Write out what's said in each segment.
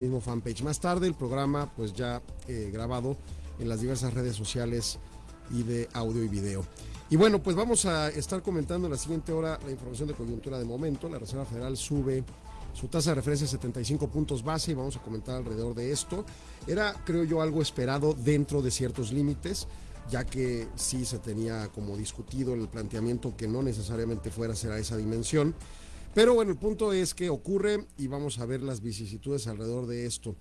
mismo fanpage. Más tarde el programa pues ya eh, grabado en las diversas redes sociales y de audio y video. Y bueno, pues vamos a estar comentando en la siguiente hora la información de coyuntura de momento. La Reserva Federal sube su tasa de referencia a 75 puntos base y vamos a comentar alrededor de esto. Era, creo yo, algo esperado dentro de ciertos límites, ya que sí se tenía como discutido el planteamiento que no necesariamente fuera a ser a esa dimensión. Pero bueno, el punto es que ocurre y vamos a ver las vicisitudes alrededor de esto.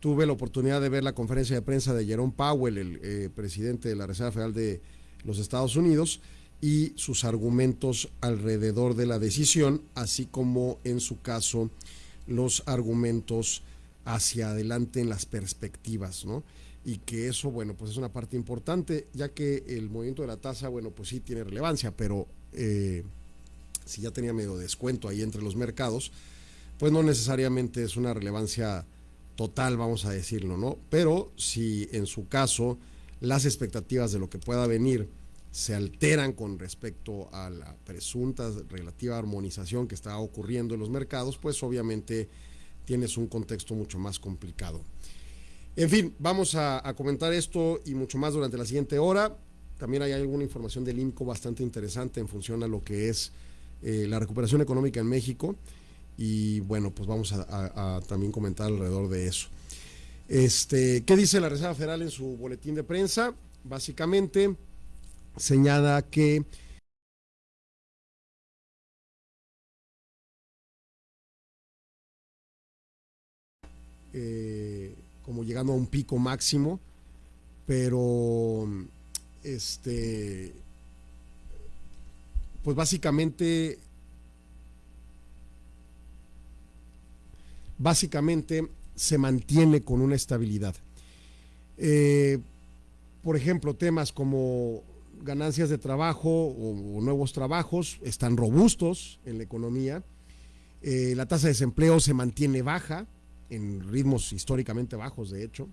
Tuve la oportunidad de ver la conferencia de prensa de Jerome Powell, el eh, presidente de la Reserva Federal de los Estados Unidos, y sus argumentos alrededor de la decisión, así como en su caso los argumentos hacia adelante en las perspectivas, ¿no? Y que eso, bueno, pues es una parte importante, ya que el movimiento de la tasa, bueno, pues sí tiene relevancia, pero eh, si ya tenía medio descuento ahí entre los mercados, pues no necesariamente es una relevancia total, vamos a decirlo, ¿no? Pero si en su caso las expectativas de lo que pueda venir se alteran con respecto a la presunta relativa armonización que está ocurriendo en los mercados, pues obviamente tienes un contexto mucho más complicado. En fin, vamos a, comentar esto y mucho más durante la siguiente hora. También hay alguna información del INCO bastante interesante en función a lo que es eh, la recuperación económica en México y bueno, pues vamos a, también comentar alrededor de eso. Este, ¿Qué dice la Reserva Federal en su boletín de prensa? Básicamente señala que eh, como llegando a un pico máximo, pero este pues básicamente, básicamente se mantiene con una estabilidad. Eh, por ejemplo, temas como ganancias de trabajo o, nuevos trabajos están robustos en la economía. Eh, la tasa de desempleo se mantiene baja, en ritmos históricamente bajos, de hecho.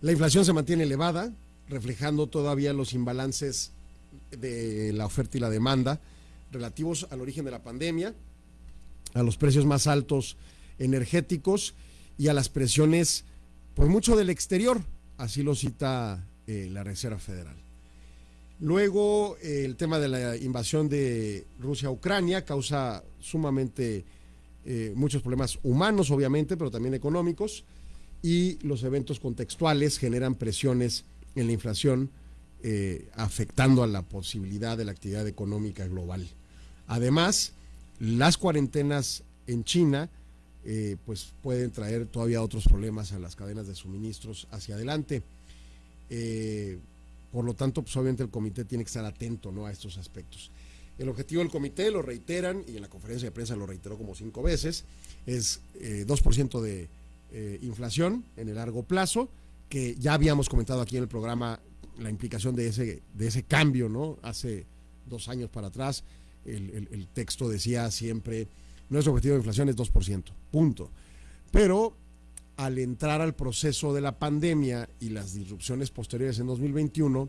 La inflación se mantiene elevada, reflejando todavía los imbalances de la oferta y la demanda relativos al origen de la pandemia, a los precios más altos energéticos y a las presiones por mucho del exterior, así lo cita eh, la Reserva Federal. Luego, eh, el tema de la invasión de Rusia a Ucrania causa sumamente eh, muchos problemas humanos, obviamente, pero también económicos, y los eventos contextuales generan presiones en la inflación eh, afectando a la posibilidad de la actividad económica global. Además, las cuarentenas en China eh, pues pueden traer todavía otros problemas a las cadenas de suministros hacia adelante. Eh, por lo tanto, pues obviamente el comité tiene que estar atento ¿no? a estos aspectos. El objetivo del comité, lo reiteran, y en la conferencia de prensa lo reiteró como cinco veces, es 2% de inflación en el largo plazo, que ya habíamos comentado aquí en el programa la implicación de ese, de ese cambio, ¿no? Hace dos años para atrás, el, texto decía siempre, nuestro objetivo de inflación es 2%, punto. Pero al entrar al proceso de la pandemia y las disrupciones posteriores en 2021,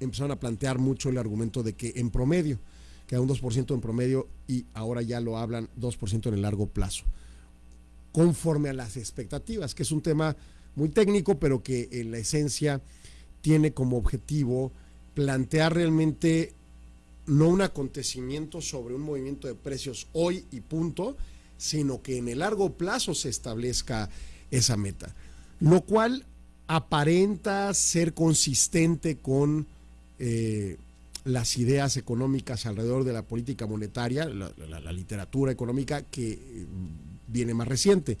empezaron a plantear mucho el argumento de que en promedio, queda un 2% en promedio y ahora ya lo hablan 2% en el largo plazo, conforme a las expectativas, que es un tema muy técnico, pero que en la esencia tiene como objetivo plantear realmente no un acontecimiento sobre un movimiento de precios hoy y punto, sino que en el largo plazo se establezca esa meta, lo cual aparenta ser consistente con eh, las ideas económicas alrededor de la política monetaria, la, literatura económica que eh, viene más reciente.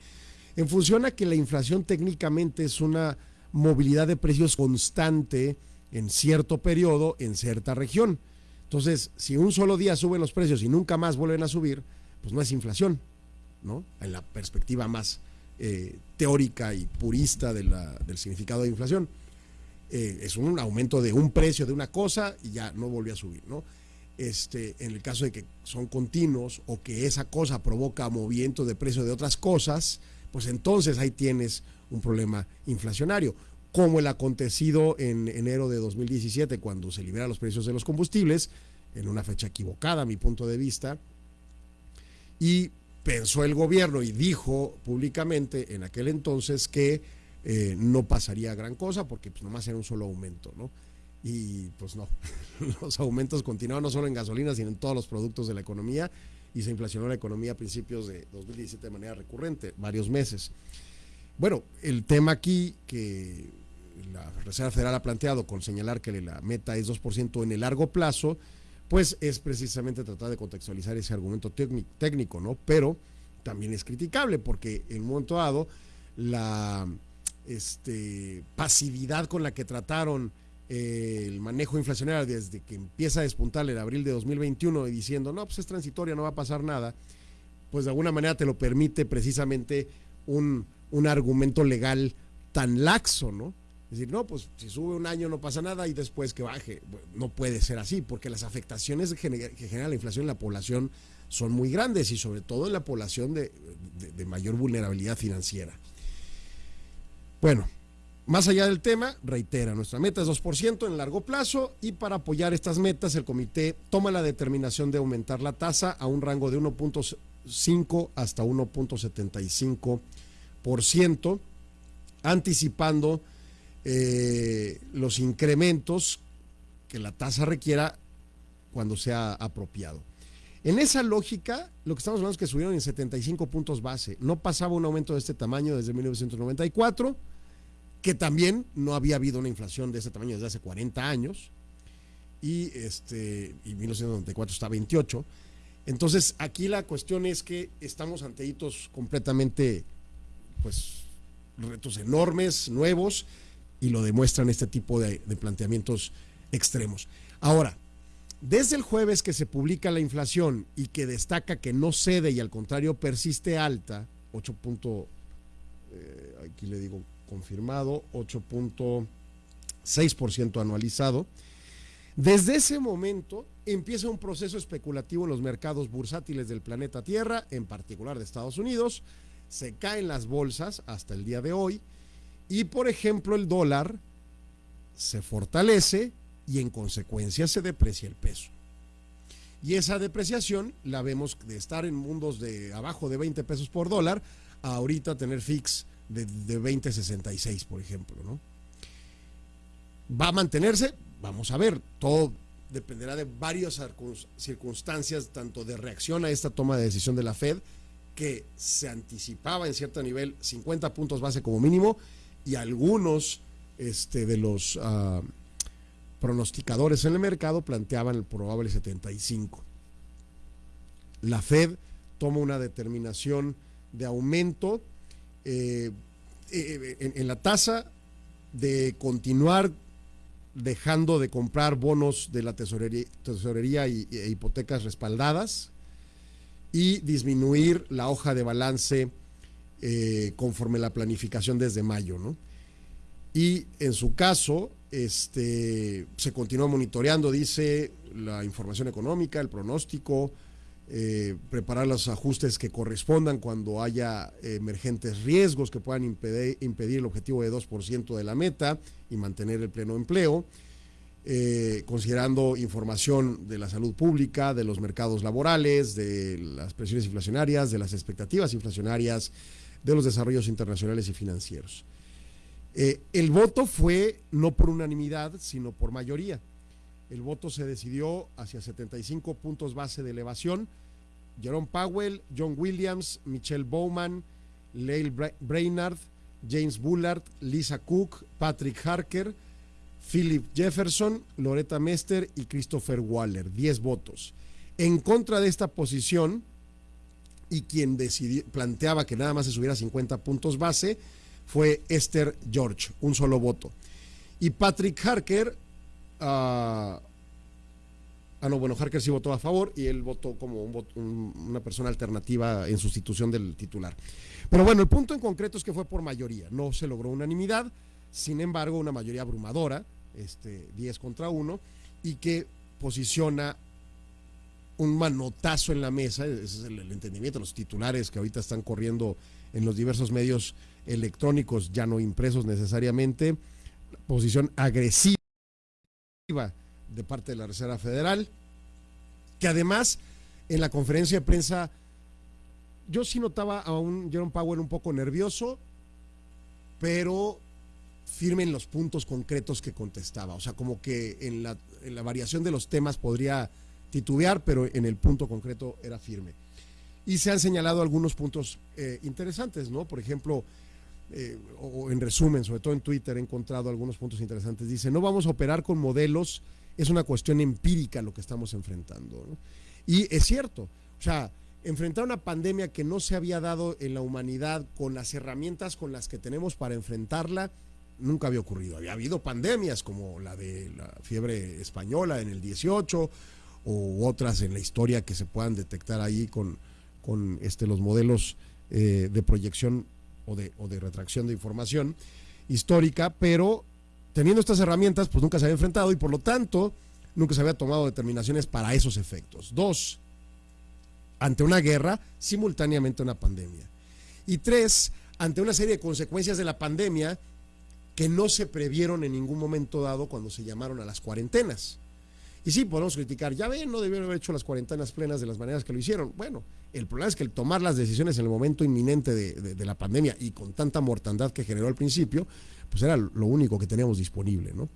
En función a que la inflación técnicamente es una movilidad de precios constante en cierto periodo en cierta región. Entonces, si un solo día suben los precios y nunca más vuelven a subir, pues no es inflación, ¿no? En la perspectiva más eh, teórica y purista del significado de inflación. Eh, es un aumento de un precio de una cosa y ya no volvió a subir, ¿no? Este, en el caso de que son continuos o que esa cosa provoca movimiento de precio de otras cosas, pues entonces ahí tienes un problema inflacionario, como el acontecido en enero de 2017, cuando se liberan los precios de los combustibles, en una fecha equivocada a mi punto de vista, y pensó el gobierno y dijo públicamente en aquel entonces que eh, no pasaría gran cosa porque pues, nomás era un solo aumento, ¿no? Y pues no, los aumentos continuaron no solo en gasolina, sino en todos los productos de la economía y se inflacionó la economía a principios de 2017 de manera recurrente, varios meses. Bueno, el tema aquí que la Reserva Federal ha planteado con señalar que la meta es 2% en el largo plazo, pues es precisamente tratar de contextualizar ese argumento técnico, ¿no? Pero también es criticable porque en un momento dado la este, pasividad con la que trataron eh, el manejo inflacionario desde que empieza a despuntar en abril de 2021 y diciendo, no, pues es transitoria, no va a pasar nada, pues de alguna manera te lo permite precisamente un, un argumento legal tan laxo, ¿no? Es decir, no, pues si sube un año no pasa nada y después que baje. no puede ser así, porque las afectaciones que genera la inflación en la población son muy grandes y sobre todo en la población de, mayor vulnerabilidad financiera. Bueno, más allá del tema, reitera, nuestra meta es 2% en largo plazo y para apoyar estas metas el comité toma la determinación de aumentar la tasa a un rango de 1.5 hasta 1.75%, anticipando eh, los incrementos que la tasa requiera cuando sea apropiado. En esa lógica, lo que estamos hablando es que subieron en 75 puntos base. No pasaba un aumento de este tamaño desde 1994, que también no había habido una inflación de ese tamaño desde hace 40 años, y, este, y 1994 está 28. Entonces, aquí la cuestión es que estamos ante hitos completamente, pues, retos enormes, nuevos, y lo demuestran este tipo de, planteamientos extremos. Ahora, desde el jueves que se publica la inflación y que destaca que no cede y al contrario persiste alta, 8. Eh, aquí le digo confirmado, 8.6% anualizado, desde ese momento empieza un proceso especulativo en los mercados bursátiles del planeta Tierra, en particular de Estados Unidos, se caen las bolsas hasta el día de hoy, y por ejemplo, el dólar se fortalece y en consecuencia se deprecia el peso. Y esa depreciación la vemos de estar en mundos de abajo de 20 pesos por dólar a ahorita tener fix de, de 20.66, por ejemplo, ¿no? ¿Va a mantenerse? Vamos a ver, todo dependerá de varias circunstancias, tanto de reacción a esta toma de decisión de la Fed, que se anticipaba en cierto nivel 50 puntos base como mínimo, y algunos este, de los ah, pronosticadores en el mercado planteaban el probable 75. La Fed toma una determinación de aumento eh, eh, en, la tasa de continuar dejando de comprar bonos de la tesorería, y, e hipotecas respaldadas y disminuir la hoja de balance eh, conforme la planificación desde mayo, ¿no? Y en su caso, este, se continúa monitoreando, dice, la información económica, el pronóstico, eh, preparar los ajustes que correspondan cuando haya emergentes riesgos que puedan impedir, el objetivo de 2% de la meta y mantener el pleno empleo. Eh, considerando información de la salud pública, de los mercados laborales, de las presiones inflacionarias, de las expectativas inflacionarias, de los desarrollos internacionales y financieros. Eh, el voto fue no por unanimidad, sino por mayoría. El voto se decidió hacia 75 puntos base de elevación. Jerome Powell, John Williams, Michelle Bowman, Leil Brainard, James Bullard, Lisa Cook, Patrick Harker, Philip Jefferson, Loretta Mester y Christopher Waller. 10 votos. En contra de esta posición, y quien decidió, planteaba que nada más se subiera 50 puntos base fue Esther George, un solo voto. Y Patrick Harker, ah, ah no, bueno, Harker sí votó a favor y él votó como una persona alternativa en sustitución del titular. Pero bueno, el punto en concreto es que fue por mayoría, no se logró unanimidad, sin embargo, una mayoría abrumadora, este, 10 contra 1, y que posiciona un manotazo en la mesa, ese es el, entendimiento, los titulares que ahorita están corriendo en los diversos medios electrónicos, ya no impresos necesariamente, posición agresiva de parte de la Reserva Federal, que además en la conferencia de prensa yo sí notaba a un Jerome Powell un poco nervioso, pero firme en los puntos concretos que contestaba. O sea, como que en la, en la variación de los temas podría titubear, pero en el punto concreto era firme. Y se han señalado algunos puntos eh, interesantes, ¿no? Por ejemplo, eh, o en resumen, sobre todo en Twitter he encontrado algunos puntos interesantes. Dice, no vamos a operar con modelos, es una cuestión empírica lo que estamos enfrentando. Y es cierto, o sea, enfrentar una pandemia que no se había dado en la humanidad con las herramientas con las que tenemos para enfrentarla, nunca había ocurrido. Había habido pandemias como la de la fiebre española en el 18 o otras en la historia que se puedan detectar ahí con, con este, los modelos eh, de proyección o de, o de retracción de información histórica, pero teniendo estas herramientas, pues nunca se había enfrentado y por lo tanto nunca se había tomado determinaciones para esos efectos. Dos, ante una guerra, simultáneamente una pandemia. Y tres, ante una serie de consecuencias de la pandemia que no se previeron en ningún momento dado cuando se llamaron a las cuarentenas. Y sí, podemos criticar, ya ven, no debieron haber hecho las cuarentenas plenas de las maneras que lo hicieron. Bueno, el problema es que el tomar las decisiones en el momento inminente de, la pandemia y con tanta mortandad que generó al principio, pues era lo único que teníamos disponible, ¿no?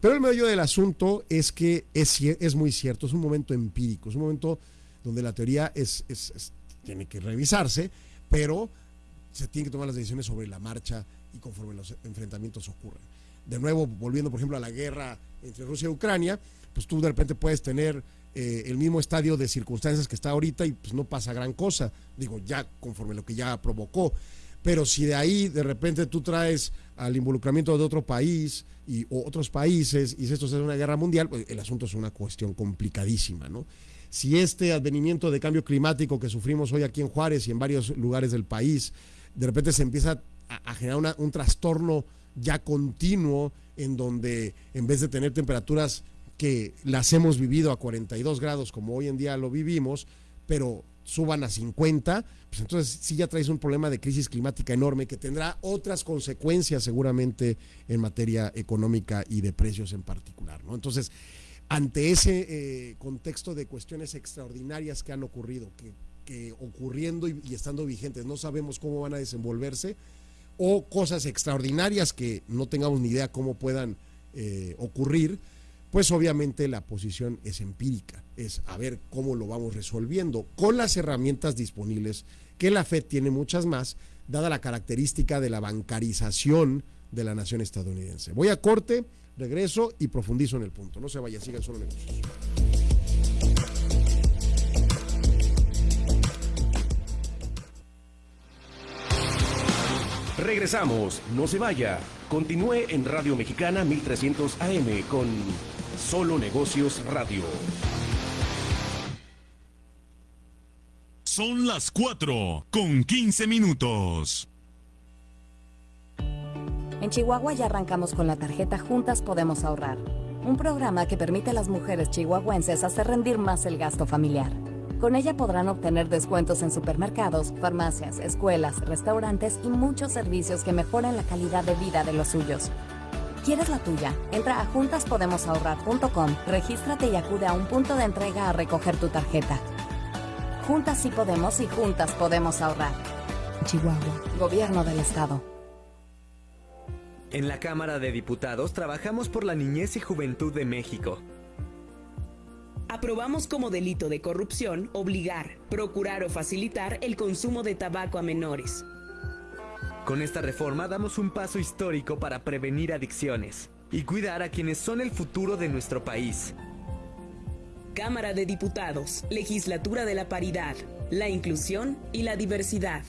Pero el medio del asunto es que es, es muy cierto, es un momento empírico, es un momento donde la teoría es, tiene que revisarse, pero se tienen que tomar las decisiones sobre la marcha y conforme los enfrentamientos ocurren. De nuevo, volviendo por ejemplo a la guerra entre Rusia y Ucrania, pues tú de repente puedes tener eh, el mismo estadio de circunstancias que está ahorita y pues no pasa gran cosa, digo, ya conforme lo que ya provocó. Pero si de ahí de repente tú traes al involucramiento de otro país y otros países y si esto es una guerra mundial, pues el asunto es una cuestión complicadísima, ¿no? Si este advenimiento de cambio climático que sufrimos hoy aquí en Juárez y en varios lugares del país, de repente se empieza a, generar un trastorno ya continuo en donde en vez de tener temperaturas que las hemos vivido a 42 grados como hoy en día lo vivimos, pero suban a 50, pues entonces sí ya traes un problema de crisis climática enorme que tendrá otras consecuencias seguramente en materia económica y de precios en particular, ¿no? Entonces, ante ese eh, contexto de cuestiones extraordinarias que han ocurrido, que, ocurriendo y, estando vigentes no sabemos cómo van a desenvolverse, o cosas extraordinarias que no tengamos ni idea cómo puedan eh, ocurrir, pues obviamente la posición es empírica, es a ver cómo lo vamos resolviendo con las herramientas disponibles, que la FED tiene muchas más, dada la característica de la bancarización de la nación estadounidense. Voy a corte, regreso y profundizo en el punto. No se vaya, sigan solo negocios. Regresamos, no se vaya. Continúe en Radio Mexicana 1300 AM con Solo Negocios Radio. Son las 4 con 15 minutos. En Chihuahua ya arrancamos con la tarjeta Juntas Podemos Ahorrar, un programa que permite a las mujeres chihuahuenses hacer rendir más el gasto familiar. Con ella podrán obtener descuentos en supermercados, farmacias, escuelas, restaurantes y muchos servicios que mejoren la calidad de vida de los suyos. ¿Quieres la tuya? Entra a juntaspodemosahorrar.com, regístrate y acude a un punto de entrega a recoger tu tarjeta. Juntas sí podemos y juntas podemos ahorrar. Chihuahua, Gobierno del Estado. En la Cámara de Diputados trabajamos por la niñez y juventud de México. Aprobamos como delito de corrupción obligar, procurar o facilitar el consumo de tabaco a menores con esta reforma damos un paso histórico para prevenir adicciones y cuidar a quienes son el futuro de nuestro país. Cámara de Diputados, Legislatura de la Paridad, la Inclusión y la Diversidad.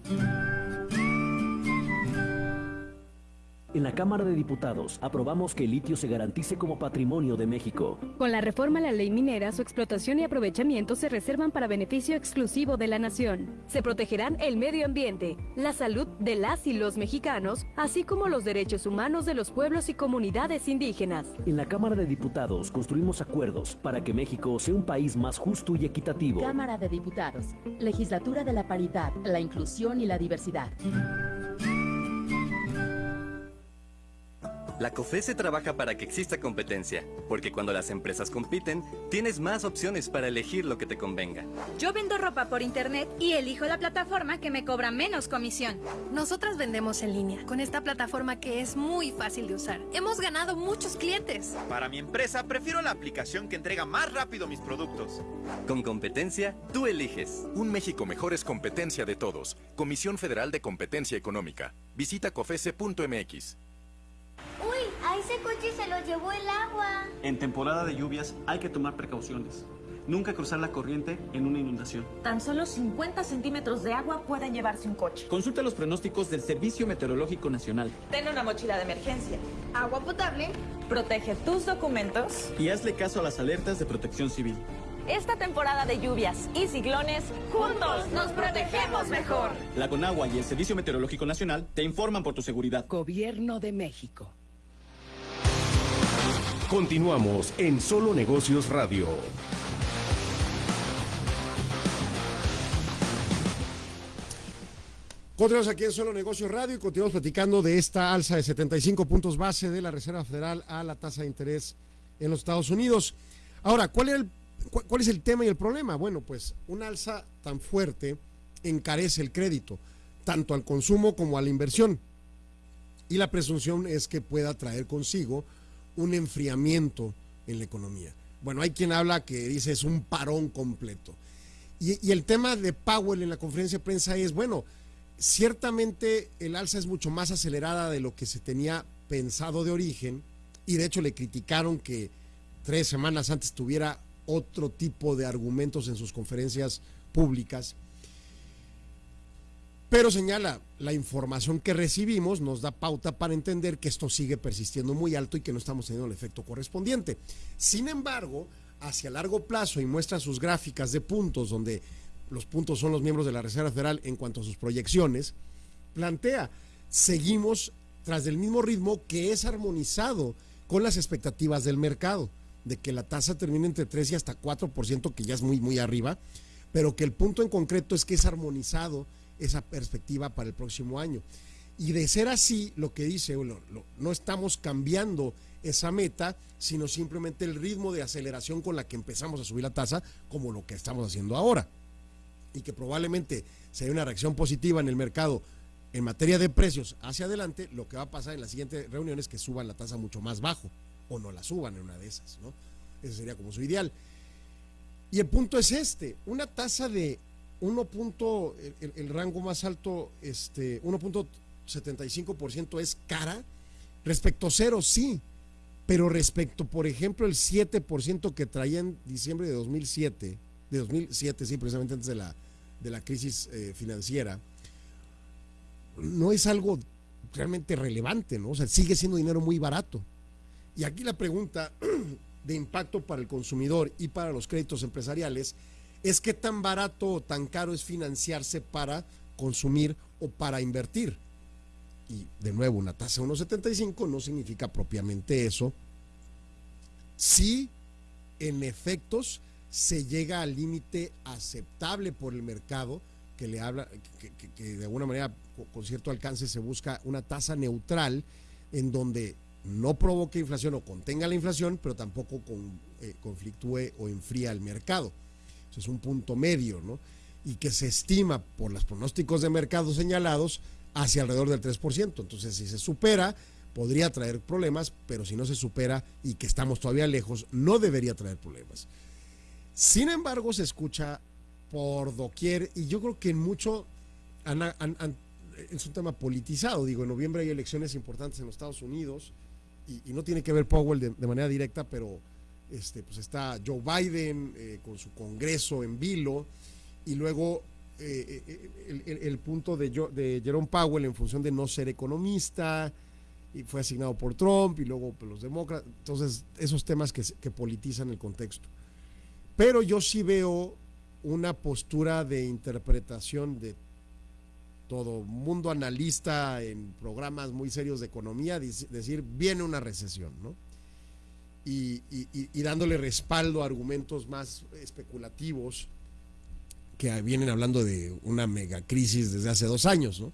En la Cámara de Diputados aprobamos que el litio se garantice como patrimonio de México. Con la reforma a la ley minera, su explotación y aprovechamiento se reservan para beneficio exclusivo de la nación. Se protegerán el medio ambiente, la salud de las y los mexicanos, así como los derechos humanos de los pueblos y comunidades indígenas. En la Cámara de Diputados construimos acuerdos para que México sea un país más justo y equitativo. Cámara de Diputados, Legislatura de la Paridad, la Inclusión y la Diversidad. La COFESE trabaja para que exista competencia, porque cuando las empresas compiten, tienes más opciones para elegir lo que te convenga. Yo vendo ropa por internet y elijo la plataforma que me cobra menos comisión. Nosotras vendemos en línea, con esta plataforma que es muy fácil de usar. Hemos ganado muchos clientes. Para mi empresa, prefiero la aplicación que entrega más rápido mis productos. Con competencia, tú eliges. Un México mejor es competencia de todos. Comisión Federal de Competencia Económica. Visita cofese.mx. A ese coche se lo llevó el agua. En temporada de lluvias hay que tomar precauciones. Nunca cruzar la corriente en una inundación. Tan solo 50 centímetros de agua pueden llevarse un coche. Consulta los pronósticos del Servicio Meteorológico Nacional. Ten una mochila de emergencia. Agua potable. Protege tus documentos. Y hazle caso a las alertas de protección civil. Esta temporada de lluvias y ciclones, juntos nos protegemos mejor. La Conagua y el Servicio Meteorológico Nacional te informan por tu seguridad. Gobierno de México. Continuamos en Solo Negocios Radio. Continuamos aquí en Solo Negocios Radio y continuamos platicando de esta alza de 75 puntos base de la Reserva Federal a la tasa de interés en los Estados Unidos. Ahora, ¿cuál, el, ¿cuál es el tema y el problema? Bueno, pues una alza tan fuerte encarece el crédito, tanto al consumo como a la inversión. Y la presunción es que pueda traer consigo un enfriamiento en la economía. Bueno, hay quien habla que dice es un parón completo. Y, el tema de Powell en la conferencia de prensa es, bueno, ciertamente el alza es mucho más acelerada de lo que se tenía pensado de origen y de hecho le criticaron que tres semanas antes tuviera otro tipo de argumentos en sus conferencias públicas. Pero señala, la información que recibimos nos da pauta para entender que esto sigue persistiendo muy alto y que no estamos teniendo el efecto correspondiente. Sin embargo, hacia largo plazo y muestra sus gráficas de puntos donde los puntos son los miembros de la Reserva Federal en cuanto a sus proyecciones, plantea, seguimos tras del mismo ritmo que es armonizado con las expectativas del mercado, de que la tasa termine entre 3 y hasta 4%, que ya es muy, muy arriba, pero que el punto en concreto es que es armonizado esa perspectiva para el próximo año. Y de ser así, lo que dice, no estamos cambiando esa meta, sino simplemente el ritmo de aceleración con la que empezamos a subir la tasa, como lo que estamos haciendo ahora y que probablemente sea una reacción positiva en el mercado en materia de precios hacia adelante, lo que va a pasar en la siguiente reunión es que suban la tasa mucho más bajo o no la suban en una de esas, ¿no? Ese sería como su ideal. Y el punto es este, una tasa de 1. Punto, el, el, rango más alto, este 1.75% es cara, respecto a cero sí, pero respecto, por ejemplo, el 7% que traía en diciembre de 2007, de 2007, sí, precisamente antes de la, de la crisis eh, financiera, no es algo realmente relevante, ¿no? O sea, sigue siendo dinero muy barato. Y aquí la pregunta de impacto para el consumidor y para los créditos empresariales es qué tan barato o tan caro es financiarse para consumir o para invertir. Y de nuevo, una tasa de 1,75 no significa propiamente eso. Sí, en efectos, se llega al límite aceptable por el mercado, que le habla, que, que, de alguna manera con, cierto alcance se busca una tasa neutral en donde no provoque inflación o contenga la inflación, pero tampoco con, eh, conflictúe o enfría el mercado. Es un punto medio, ¿no? Y que se estima por los pronósticos de mercado señalados hacia alrededor del 3%. Entonces, si se supera, podría traer problemas, pero si no se supera y que estamos todavía lejos, no debería traer problemas. Sin embargo, se escucha por doquier y yo creo que en mucho han, es un tema politizado. Digo, en noviembre hay elecciones importantes en los Estados Unidos y, no tiene que ver Powell de, manera directa, pero este, pues está Joe Biden eh, con su congreso en vilo y luego eh, eh, el, el, punto de, de Jerome Powell en función de no ser economista y fue asignado por Trump y luego por los demócratas. Entonces, esos temas que, que politizan el contexto. Pero yo sí veo una postura de interpretación de todo mundo analista en programas muy serios de economía, decir, viene una recesión, ¿no? Y, y, dándole respaldo a argumentos más especulativos que vienen hablando de una megacrisis desde hace dos años, ¿no?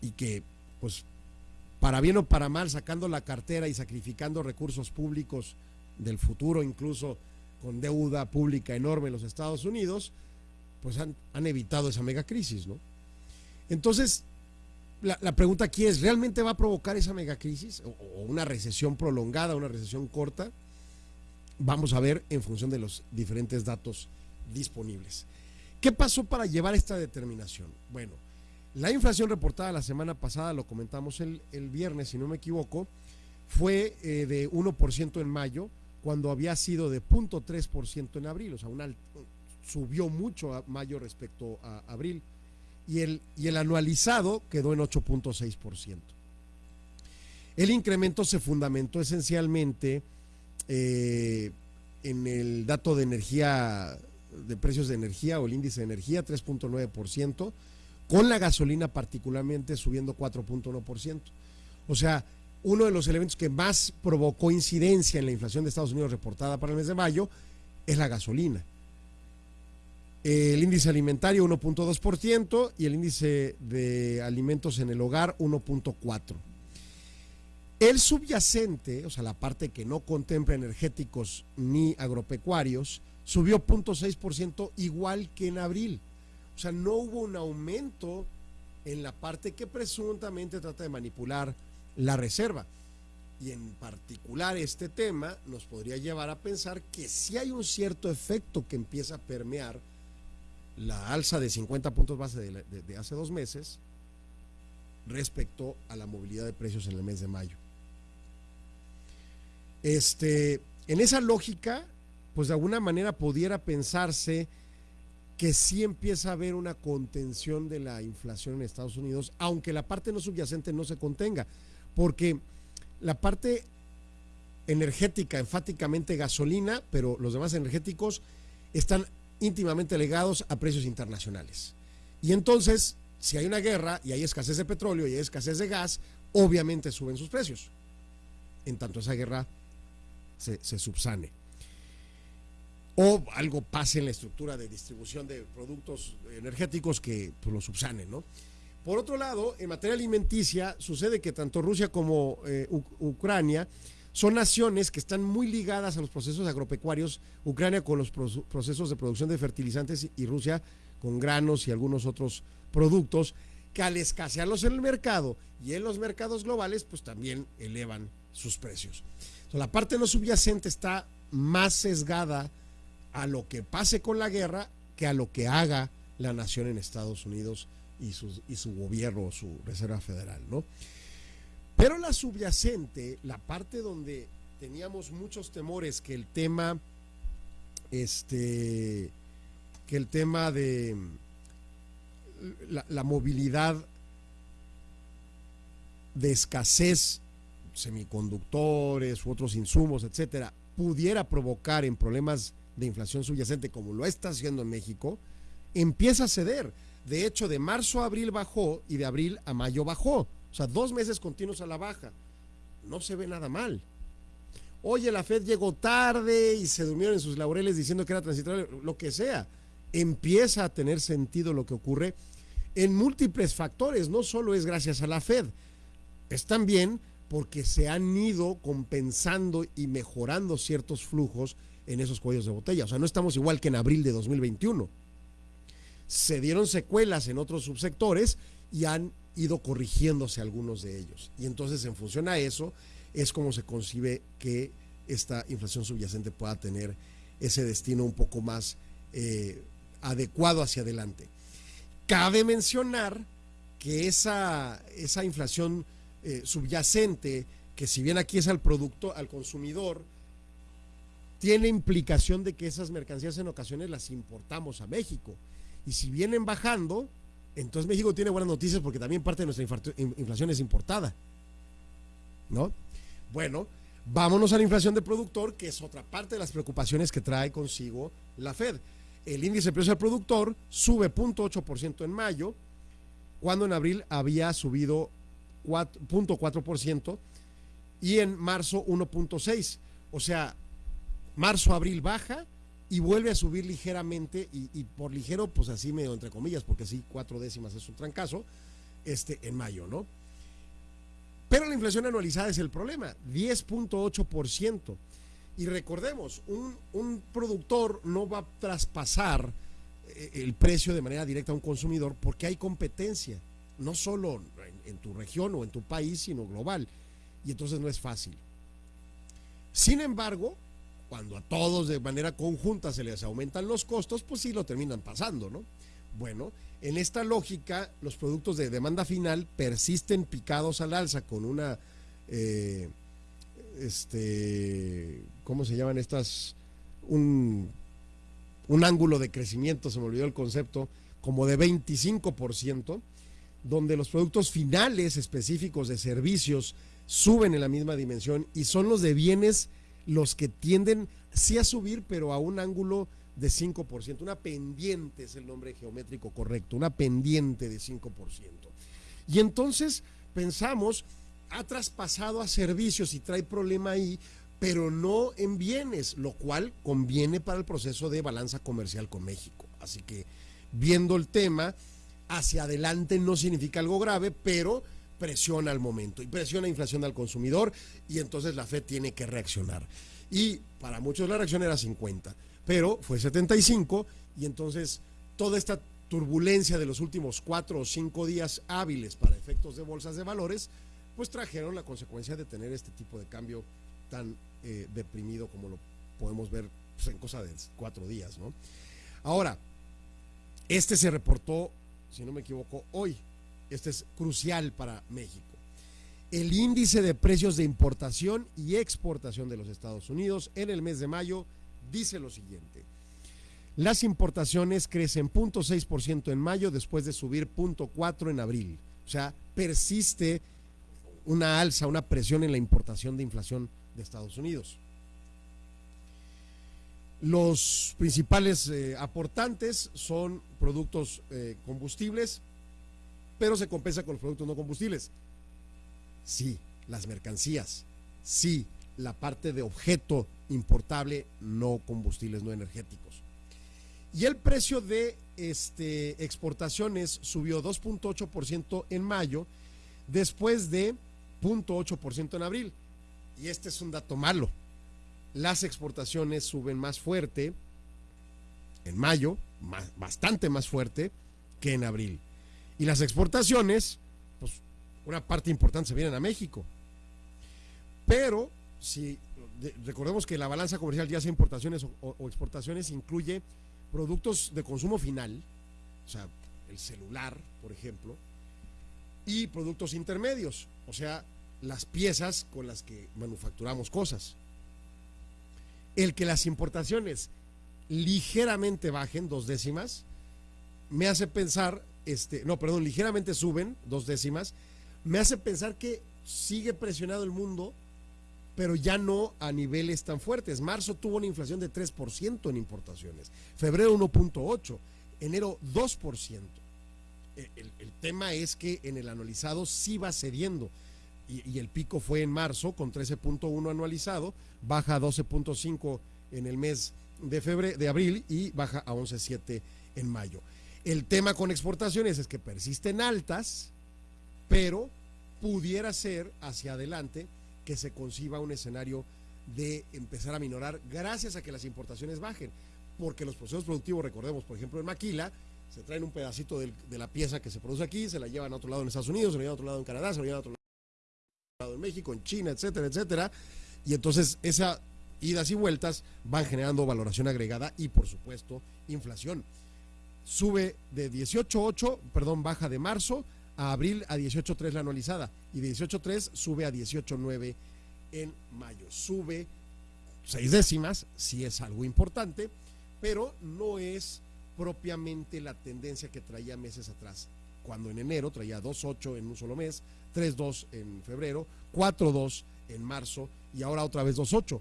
Y que, pues, para bien o para mal, sacando la cartera y sacrificando recursos públicos del futuro, incluso con deuda pública enorme en los Estados Unidos, pues han, evitado esa megacrisis, ¿no? Entonces, la, pregunta aquí es, ¿realmente va a provocar esa megacrisis o, o una recesión prolongada, una recesión corta? Vamos a ver en función de los diferentes datos disponibles. ¿Qué pasó para llevar esta determinación? Bueno, la inflación reportada la semana pasada, lo comentamos el, viernes, si no me equivoco, fue eh, de 1% en mayo, cuando había sido de 0.3% en abril, o sea, subió mucho a mayo respecto a abril, y el, y el anualizado quedó en 8.6%. El incremento se fundamentó esencialmente eh, en el dato de energía, de precios de energía o el índice de energía, 3.9%, con la gasolina particularmente subiendo 4.1%. O sea, uno de los elementos que más provocó incidencia en la inflación de Estados Unidos reportada para el mes de mayo es la gasolina. El índice alimentario 1.2% y el índice de alimentos en el hogar 1.4%. El subyacente, o sea, la parte que no contempla energéticos ni agropecuarios, subió 0.6% igual que en abril. O sea, no hubo un aumento en la parte que presuntamente trata de manipular la reserva. Y en particular este tema nos podría llevar a pensar que si hay un cierto efecto que empieza a permear la alza de 50 puntos base de, de hace dos meses respecto a la movilidad de precios en el mes de mayo. Este, en esa lógica, pues de alguna manera pudiera pensarse que sí empieza a haber una contención de la inflación en Estados Unidos, aunque la parte no subyacente no se contenga, porque la parte energética, enfáticamente gasolina, pero los demás energéticos están íntimamente ligados a precios internacionales. Y entonces, si hay una guerra y hay escasez de petróleo y hay escasez de gas, obviamente suben sus precios. En tanto esa guerra se, subsane. O algo pase en la estructura de distribución de productos energéticos que pues, lo subsane, ¿no? Por otro lado, en materia alimenticia, sucede que tanto Rusia como eh, Ucrania son naciones que están muy ligadas a los procesos agropecuarios, Ucrania con los procesos de producción de fertilizantes y Rusia con granos y algunos otros productos que al escasearlos en el mercado y en los mercados globales, pues también elevan sus precios la parte no subyacente está más sesgada a lo que pase con la guerra que a lo que haga la nación en Estados Unidos y su, gobierno, su Reserva Federal, ¿no? Pero la subyacente, la parte donde teníamos muchos temores que el tema, este, que el tema de la, movilidad de escasez semiconductores u otros insumos, etcétera, pudiera provocar en problemas de inflación subyacente, como lo está haciendo en México, empieza a ceder. De hecho, de marzo a abril bajó y de abril a mayo bajó. O sea, dos meses continuos a la baja. No se ve nada mal. Oye, la Fed llegó tarde y se durmieron en sus laureles diciendo que era transitorio, lo que sea. Empieza a tener sentido lo que ocurre en múltiples factores. No solo es gracias a la Fed, es también porque se han ido compensando y mejorando ciertos flujos en esos cuellos de botella. O sea, no estamos igual que en abril de 2021. Se dieron secuelas en otros subsectores y han ido corrigiéndose algunos de ellos. Y entonces, en función a eso, es como se concibe que esta inflación subyacente pueda tener ese destino un poco más eh, adecuado hacia adelante. Cabe mencionar que esa, esa inflación eh, subyacente, que si bien aquí es al producto, al consumidor, tiene implicación de que esas mercancías en ocasiones las importamos a México. Y si vienen bajando, entonces México tiene buenas noticias porque también parte de nuestra inflación es importada. ¿No? Bueno, vámonos a la inflación de productor, que es otra parte de las preocupaciones que trae consigo la Fed. El índice de precio al productor sube 0.8% en mayo, cuando en abril había subido 4.4% y en marzo 1.6%. O sea, marzo-abril baja y vuelve a subir ligeramente y, por ligero, pues así medio entre comillas, porque sí, cuatro décimas es un trancazo, este, en mayo, ¿no? Pero la inflación anualizada es el problema, 10.8%. Y recordemos, un, un, productor no va a traspasar eh, el precio de manera directa a un consumidor porque hay competencia, no solo en, en tu región o en tu país, sino global. Y entonces no es fácil. Sin embargo, cuando a todos de manera conjunta se les aumentan los costos, pues sí lo terminan pasando, ¿no? Bueno, en esta lógica, los productos de demanda final persisten picados al alza con una, eh, este, ¿cómo se llaman estas? Un, un ángulo de crecimiento, se me olvidó el concepto, como de 25%, donde los productos finales específicos de servicios suben en la misma dimensión y son los de bienes los que tienden sí a subir, pero a un ángulo de 5%. Una pendiente es el nombre geométrico correcto, una pendiente de 5%. Y entonces pensamos, ha traspasado a servicios y trae problema ahí, pero no en bienes, lo cual conviene para el proceso de balanza comercial con México. Así que viendo el tema, hacia adelante no significa algo grave, pero presiona al momento y presiona inflación al consumidor y entonces la Fed tiene que reaccionar. Y para muchos la reacción era 50 pero fue 75 y entonces toda esta turbulencia de los últimos cuatro o cinco días hábiles para efectos de bolsas de valores, pues trajeron la consecuencia de tener este tipo de cambio tan eh, deprimido como lo podemos ver pues, en cosa de cuatro días, ¿no? Ahora, este se reportó, si no me equivoco, hoy. Este es crucial para México. El índice de precios de importación y exportación de los Estados Unidos en el mes de mayo dice lo siguiente. Las importaciones crecen 0.6% en mayo después de subir 0.4% en abril. O sea, persiste una alza, una presión en la importación de inflación de Estados Unidos. Los principales eh, aportantes son productos eh, combustibles, pero se compensa con los productos no combustibles. Sí, las mercancías. Sí, la parte de objeto importable, no combustibles, no energéticos. Y el precio de este, exportaciones subió 2.8% en mayo, después de 0.8% en abril. Y este es un dato malo. Las exportaciones suben más fuerte en mayo, bastante más fuerte que en abril. Y las exportaciones, pues una parte importante se vienen a México. Pero si recordemos que la balanza comercial, ya sea importaciones o, exportaciones, incluye productos de consumo final, o sea, el celular, por ejemplo, y productos intermedios, o sea, las piezas con las que manufacturamos cosas. El que las importaciones ligeramente bajen dos décimas, me hace pensar, este, no, perdón, ligeramente suben dos décimas, me hace pensar que sigue presionado el mundo pero ya no a niveles tan fuertes. Marzo tuvo una inflación de 3% en importaciones, febrero 1.8%, enero 2%. E, el, el, tema es que en el anualizado sí va cediendo y, el pico fue en marzo con 13.1 anualizado, baja a 12.5 en el mes de febrero, de abril y baja a 11.7 en mayo. El tema con exportaciones es que persisten altas, pero pudiera ser hacia adelante que se conciba un escenario de empezar a minorar gracias a que las importaciones bajen. Porque los procesos productivos, recordemos, por ejemplo, en Maquila, se traen un pedacito de, la pieza que se produce aquí, se la llevan a otro lado en Estados Unidos, se la llevan a otro lado en Canadá, se la llevan a otro lado en México, en China, etcétera, etcétera. Y entonces esas idas y vueltas van generando valoración agregada y, por supuesto, inflación. Sube de 18.8, perdón, baja de marzo a abril a 18.3 la anualizada y de 18.3 sube a 18.9 en mayo. Sube seis décimas, si es algo importante, pero no es propiamente la tendencia que traía meses atrás. Cuando en enero traía 2.8 en un solo mes, 3.2 en febrero, 4.2 en marzo y ahora otra vez 2.8.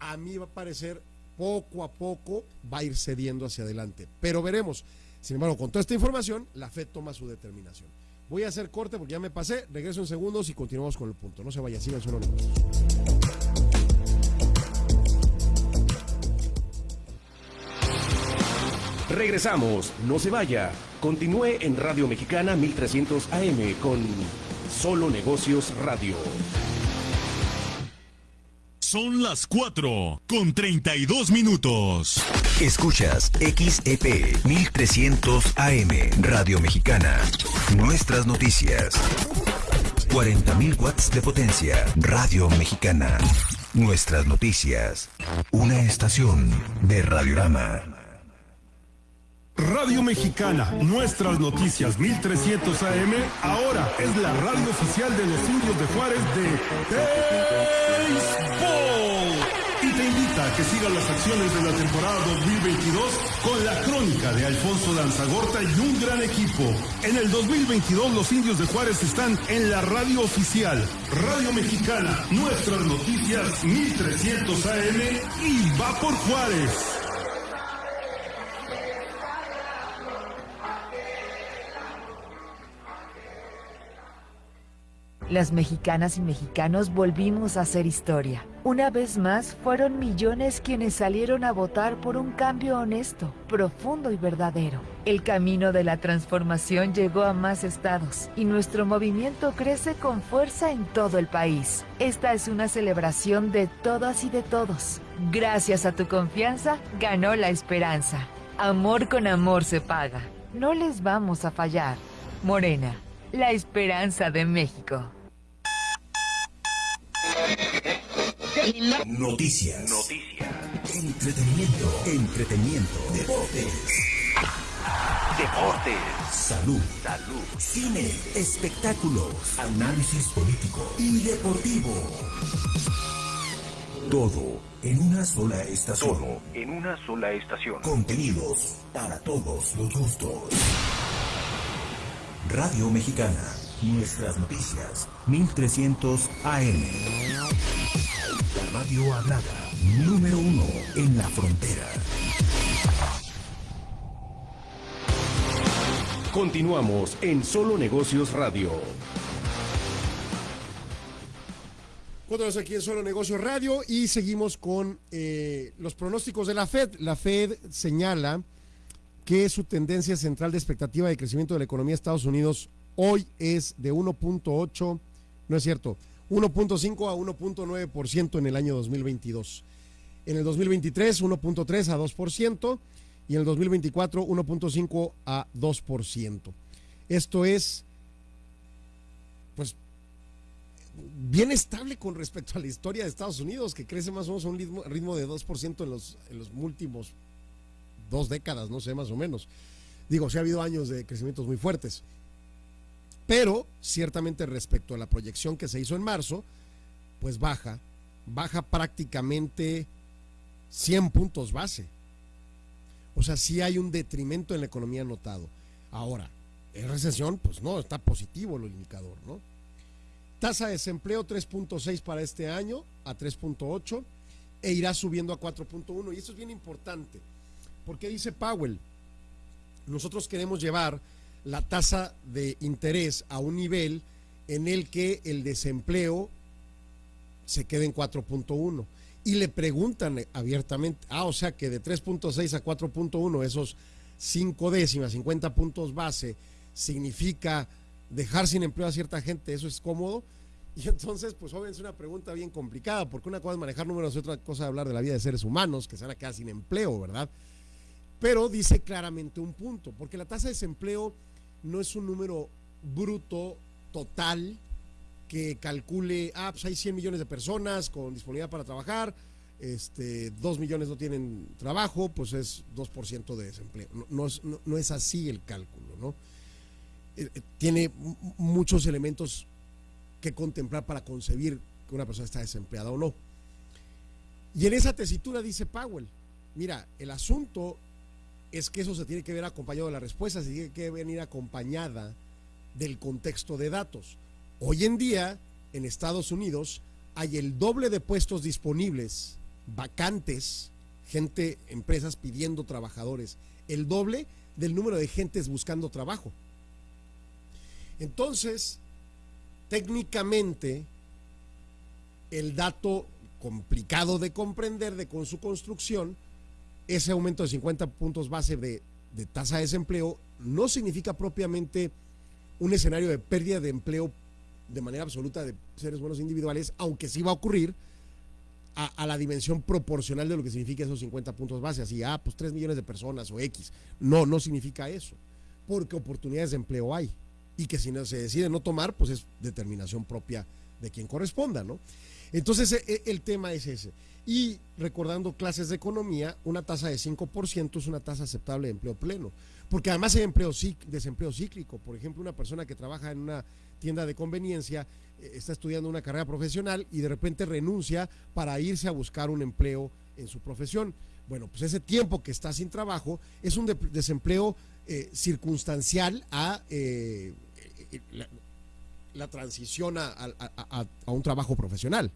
A mí va a parecer poco a poco va a ir cediendo hacia adelante, pero veremos. Sin embargo, con toda esta información, la FED toma su determinación. Voy a hacer corte porque ya me pasé. Regreso en segundos y continuamos con el punto. No se vaya, sigan solo Regresamos, no se vaya. Continúe en Radio Mexicana 1300 AM con Solo Negocios Radio. Son las 4 con 32 minutos. Escuchas XEP 1300 AM Radio Mexicana. Nuestras noticias. 40.000 watts de potencia. Radio Mexicana. Nuestras noticias. Una estación de Radiorama. Radio Mexicana, nuestras noticias 1300 AM, ahora es la radio oficial de los indios de Juárez de que sigas las acciones de la temporada 2022 con la crónica de Alfonso Lanzagorta y un gran equipo. En el 2022 los indios de Juárez están en la radio oficial, Radio Mexicana, nuestras noticias 1300 AM y va por Juárez. Las mexicanas y mexicanos volvimos a hacer historia. Una vez más, fueron millones quienes salieron a votar por un cambio honesto, profundo y verdadero. El camino de la transformación llegó a más estados y nuestro movimiento crece con fuerza en todo el país. Esta es una celebración de todas y de todos. Gracias a tu confianza, ganó la esperanza. Amor con amor se paga. No les vamos a fallar. Morena, la esperanza de México. Noticias. Noticias. Entretenimiento. Entretenimiento. Deportes. Deportes. Salud. Salud. Cine. Espectáculos. Análisis político y deportivo. Todo en una sola estación. Todo en una sola estación. Contenidos para todos los gustos. Radio Mexicana. Nuestras noticias. 1300 AM. La radio hablada. Número uno en la frontera. Continuamos en Solo Negocios Radio. Continuamos aquí en Solo Negocios Radio y seguimos con eh, los pronósticos de la Fed. La Fed señala que su tendencia central de expectativa de crecimiento de la economía de Estados Unidos hoy es de 1.8, no es cierto, 1.5 a 1.9% en el año 2022. En el 2023, 1.3 a 2% y en el 2024, 1.5 a 2%. Esto es, pues, bien estable con respecto a la historia de Estados Unidos, que crece más o menos a un ritmo, de 2% en los, en los últimos dos décadas, no sé, más o menos. Digo, sí ha habido años de crecimientos muy fuertes. Pero ciertamente respecto a la proyección que se hizo en marzo, pues baja, baja prácticamente 100 puntos base. O sea, sí hay un detrimento en la economía notado. Ahora, en recesión, pues no, está positivo el indicador, ¿no? Tasa de desempleo 3.6 para este año a 3.8 e irá subiendo a 4.1. Y esto es bien importante, porque dice Powell, nosotros queremos llevar la tasa de interés a un nivel en el que el desempleo se quede en 4.1. Y le preguntan abiertamente, ah, o sea que de 3.6 a 4.1, esos 5 décimas, 50 puntos base, significa dejar sin empleo a cierta gente, eso es cómodo. Y entonces, pues obviamente es una pregunta bien complicada, porque una cosa es manejar números y otra cosa es hablar de la vida de seres humanos que se van a quedar sin empleo, ¿verdad? Pero dice claramente un punto, porque la tasa de desempleo no es un número bruto total que calcule, ah, pues hay 100 millones de personas con disponibilidad para trabajar, este, 2 millones no tienen trabajo, pues es 2% de desempleo. No, no, es, no, es, así el cálculo, ¿no? Eh, tiene muchos elementos que contemplar para concebir que una persona está desempleada o no. Y en esa tesitura dice Powell, mira, el asunto es que eso se tiene que ver acompañado de la respuesta, se tiene que venir acompañada del contexto de datos. Hoy en día, en Estados Unidos, hay el doble de puestos disponibles, vacantes, gente, empresas pidiendo trabajadores, el doble del número de gentes buscando trabajo. Entonces, técnicamente, el dato complicado de comprender de con su construcción ese aumento de 50 puntos base de, de, tasa de desempleo no significa propiamente un escenario de pérdida de empleo de manera absoluta de seres humanos individuales, aunque sí va a ocurrir a, la dimensión proporcional de lo que significa esos 50 puntos base, así, ah, pues 3 millones de personas o X. No, no significa eso, porque oportunidades de empleo hay y que si no se decide no tomar, pues es determinación propia de quien corresponda, ¿no? Entonces e, e, el tema es ese. Y recordando clases de economía, una tasa de 5% es una tasa aceptable de empleo pleno, porque además hay empleo, desempleo cíclico. Por ejemplo, una persona que trabaja en una tienda de conveniencia eh, está estudiando una carrera profesional y de repente renuncia para irse a buscar un empleo en su profesión. Bueno, pues ese tiempo que está sin trabajo es un desempleo eh, circunstancial a eh, la, transición a un trabajo profesional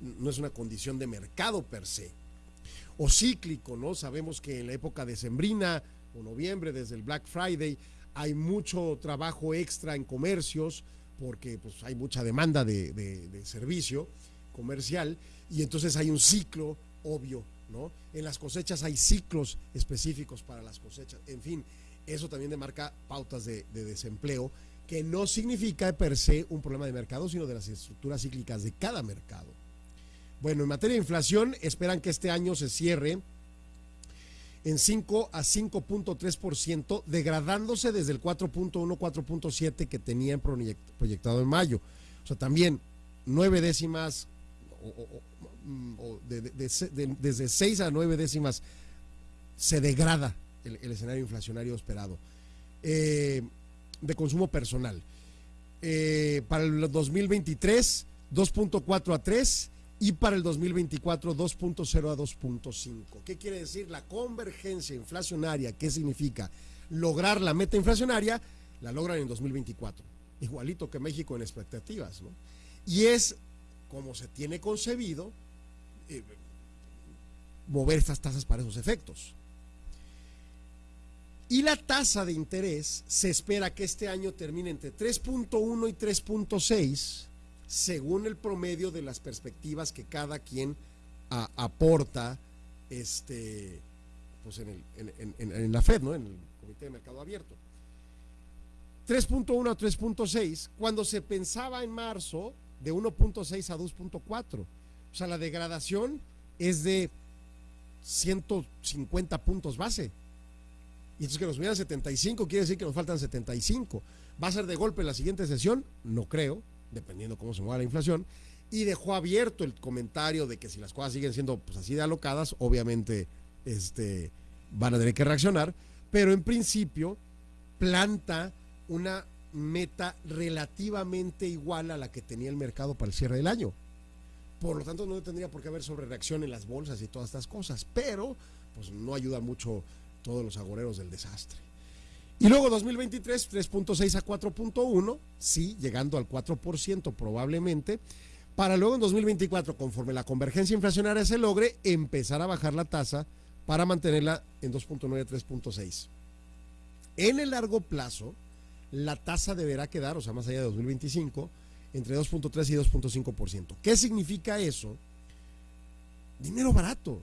no es una condición de mercado per se. O cíclico, ¿no? Sabemos que en la época de Sembrina o noviembre, desde el Black Friday, hay mucho trabajo extra en comercios porque pues, hay mucha demanda de, servicio comercial y entonces hay un ciclo obvio, ¿no? En las cosechas hay ciclos específicos para las cosechas. En fin, eso también demarca pautas de, de desempleo que no significa per se un problema de mercado, sino de las estructuras cíclicas de cada mercado. Bueno, en materia de inflación, esperan que este año se cierre en 5 a 5.3%, degradándose desde el 4.1, 4.7 que tenían proyectado en mayo. O sea, también nueve décimas, o, desde 6 a 9 décimas se degrada el, escenario inflacionario esperado. Eh, de consumo personal. Eh, para el 2023, 2.4 a 3 y para el 2024 2.0 a 2.5. ¿Qué quiere decir la convergencia inflacionaria? ¿Qué significa? Lograr la meta inflacionaria, la logran en 2024, igualito que México en expectativas. ¿no? Y es como se tiene concebido eh, mover estas tasas para esos efectos. Y la tasa de interés se espera que este año termine entre 3.1 y 3.6 según el promedio de las perspectivas que cada quien aporta este, pues en, el, en, la Fed, ¿no? en el Comité de Mercado Abierto. 3.1 a 3.6, cuando se pensaba en marzo de 1.6 a 2.4. O sea, la degradación es de 150 puntos base. Y entonces que nos miran 75 quiere decir que nos faltan 75. ¿Va a ser de golpe la siguiente sesión? No creo dependiendo cómo se mueva la inflación, y dejó abierto el comentario de que si las cosas siguen siendo pues, así de alocadas, obviamente este, van a tener que reaccionar, pero en principio planta una meta relativamente igual a la que tenía el mercado para el cierre del año. Por lo tanto, no tendría por qué haber sobre reacción en las bolsas y todas estas cosas, pero pues no ayuda mucho todos los agoreros del desastre. Y luego 2023, 3.6 a 4.1, sí, llegando al 4% probablemente, para luego en 2024, conforme la convergencia inflacionaria se logre, empezar a bajar la tasa para mantenerla en 2.9 a 3.6. En el largo plazo, la tasa deberá quedar, o sea, más allá de 2025, entre 2.3 y 2.5%. ¿Qué significa eso? Dinero barato.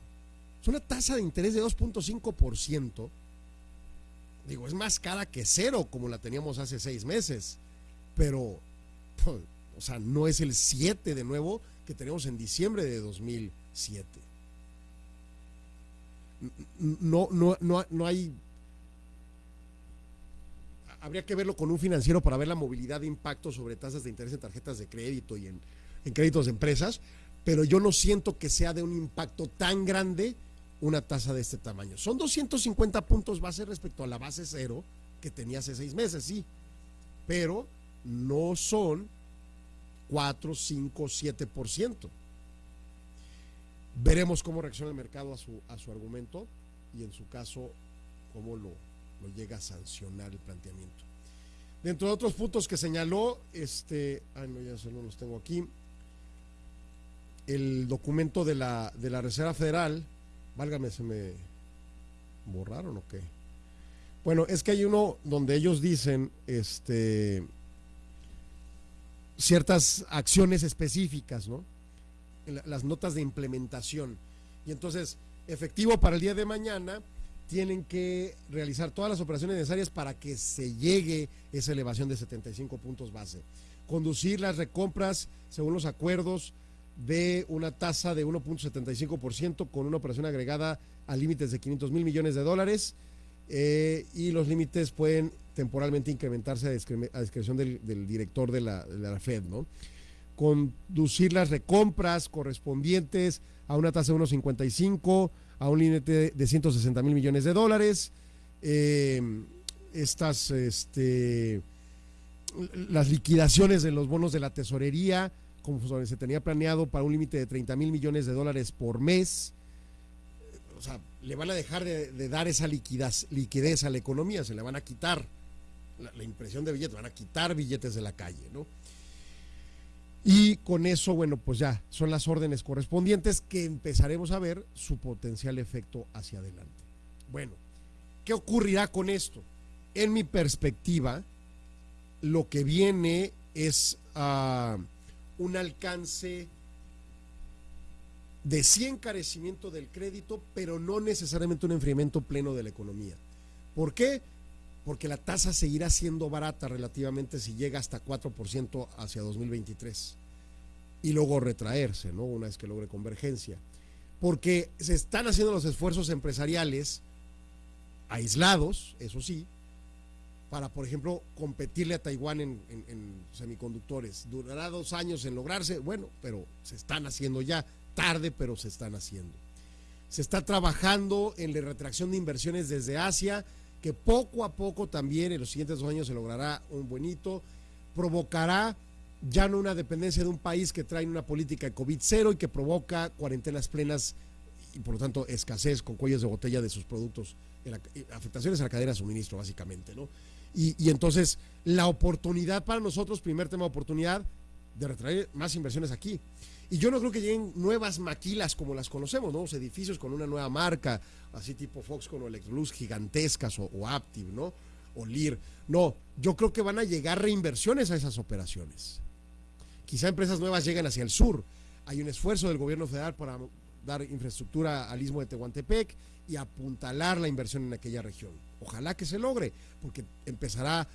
Es una tasa de interés de 2.5% Digo, es más cara que cero como la teníamos hace seis meses, pero, o sea, no es el 7 de nuevo que tenemos en diciembre de 2007. No, no, no, no hay... Habría que verlo con un financiero para ver la movilidad de impacto sobre tasas de interés en tarjetas de crédito y en, en créditos de empresas, pero yo no siento que sea de un impacto tan grande una tasa de este tamaño. Son 250 puntos base respecto a la base cero que tenía hace seis meses, sí, pero no son 4, 5, 7%. Veremos cómo reacciona el mercado a su, a su argumento y en su caso cómo lo, lo llega a sancionar el planteamiento. Dentro de otros puntos que señaló, este, ay no, ya no los tengo aquí, el documento de la, de la Reserva Federal Válgame, se me borraron o qué. Bueno, es que hay uno donde ellos dicen este ciertas acciones específicas, ¿no? Las notas de implementación. Y entonces, efectivo para el día de mañana, tienen que realizar todas las operaciones necesarias para que se llegue esa elevación de 75 puntos base. conducir las recompras según los acuerdos de una tasa de 1.75% con una operación agregada a límites de 500 mil millones de dólares eh, y los límites pueden temporalmente incrementarse a, discreción del, director de la, Fed, ¿no? Conducir las recompras correspondientes a una tasa de 1.55, a un límite de 160 mil millones de dólares. Eh, estas, este, las liquidaciones de los bonos de la tesorería, como se tenía planeado para un límite de 30 mil millones de dólares por mes. O sea, le van a dejar de, dar esa liquidez, liquidez, a la economía, se le van a quitar la, la, impresión de billetes, van a quitar billetes de la calle, ¿no? Y con eso, bueno, pues ya son las órdenes correspondientes que empezaremos a ver su potencial efecto hacia adelante. Bueno, ¿qué ocurrirá con esto? En mi perspectiva, lo que viene es uh, un alcance de sí encarecimiento del crédito, pero no necesariamente un enfriamiento pleno de la economía. ¿Por qué? Porque la tasa seguirá siendo barata relativamente si llega hasta 4% hacia 2023 y luego retraerse, ¿no? Una vez que logre convergencia. Porque se están haciendo los esfuerzos empresariales aislados, eso sí, para, por ejemplo, competirle a Taiwán en, semiconductores. Durará dos años en lograrse, bueno, pero se están haciendo ya, tarde, pero se están haciendo. Se está trabajando en la retracción de inversiones desde Asia, que poco a poco también en los siguientes dos años se logrará un buenito, provocará ya no una dependencia de un país que trae una política de COVID cero y que provoca cuarentenas plenas y por lo tanto escasez con cuellos de botella de sus productos, afectaciones a la cadena de suministro básicamente, ¿no? Y, entonces, la oportunidad para nosotros, primer tema de oportunidad, de retraer más inversiones aquí. Y yo no creo que lleguen nuevas maquilas como las conocemos, nuevos edificios con una nueva marca, así tipo Foxconn o Electrolux gigantescas o, o Aptiv, ¿no? O Lear. No, yo creo que van a llegar reinversiones a esas operaciones. Quizá empresas nuevas lleguen hacia el sur. Hay un esfuerzo del gobierno federal para dar infraestructura al istmo de Tehuantepec y apuntalar la inversión en aquella región. Ojalá que se logre, porque empezará